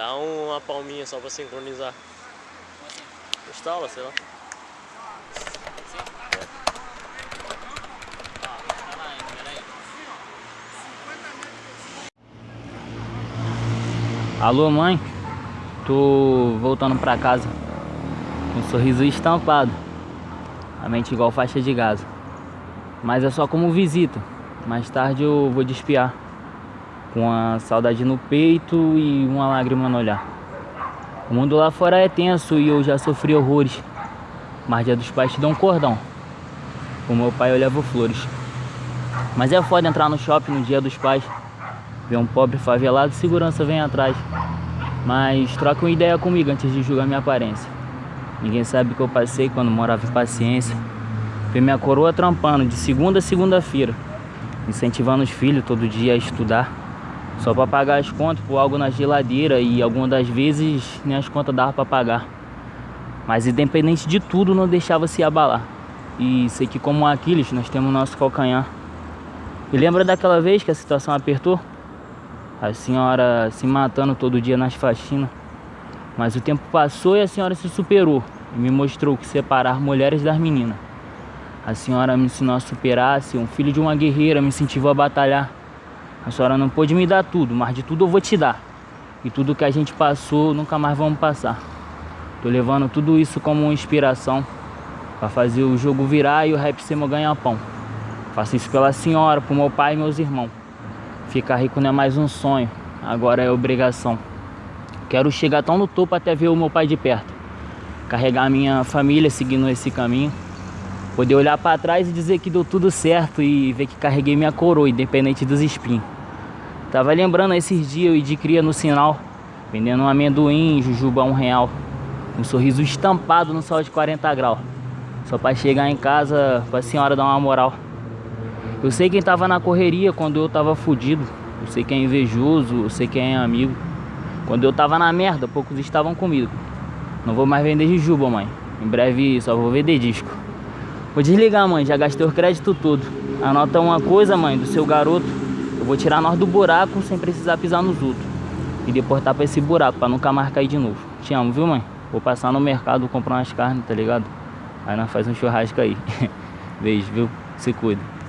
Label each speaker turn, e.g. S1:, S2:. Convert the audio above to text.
S1: Dá uma palminha só pra sincronizar. Instala, sei lá.
S2: Alô mãe, tô voltando pra casa com um sorriso estampado, a mente igual faixa de gás. Mas é só como visita, mais tarde eu vou despiar com a saudade no peito e uma lágrima no olhar. O mundo lá fora é tenso e eu já sofri horrores, mas dia dos pais te dão um cordão. O meu pai eu levo flores. Mas é foda entrar no shopping no dia dos pais Ver um pobre favelado, segurança vem atrás. Mas troca uma ideia comigo antes de julgar minha aparência. Ninguém sabe o que eu passei quando morava em paciência. Ver minha coroa trampando de segunda a segunda-feira. Incentivando os filhos todo dia a estudar. Só para pagar as contas por algo na geladeira e algumas das vezes nem as contas dava para pagar. Mas independente de tudo, não deixava se abalar. E sei que como Aquiles nós temos nosso calcanhar. E lembra daquela vez que a situação apertou? A senhora se matando todo dia nas faxinas. Mas o tempo passou e a senhora se superou. E me mostrou que separar mulheres das meninas. A senhora me ensinou a superar, ser um filho de uma guerreira, me incentivou a batalhar. A senhora não pôde me dar tudo, mas de tudo eu vou te dar. E tudo que a gente passou, nunca mais vamos passar. Tô levando tudo isso como uma inspiração para fazer o jogo virar e o rap ser meu ganha-pão. Faço isso pela senhora, pro meu pai e meus irmãos. Ficar rico não é mais um sonho, agora é obrigação. Quero chegar tão no topo até ver o meu pai de perto. Carregar minha família seguindo esse caminho. Poder olhar para trás e dizer que deu tudo certo e ver que carreguei minha coroa, independente dos espinhos. Tava lembrando esses dias eu de cria no sinal, vendendo um amendoim, jujuba um real. Um sorriso estampado no sol de 40 graus. Só para chegar em casa pra senhora dar uma moral. Eu sei quem tava na correria quando eu tava fudido. Eu sei quem é invejoso, eu sei quem é amigo. Quando eu tava na merda, poucos estavam comigo. Não vou mais vender jujuba, mãe. Em breve só vou vender disco. Vou desligar, mãe. Já gastei o crédito todo. Anota uma coisa, mãe, do seu garoto. Eu vou tirar nós do buraco sem precisar pisar nos outros. E deportar pra esse buraco, pra nunca mais cair de novo. Te amo, viu, mãe? Vou passar no mercado comprar umas carnes, tá ligado? Aí nós faz um churrasco aí. Beijo, viu? Se cuida.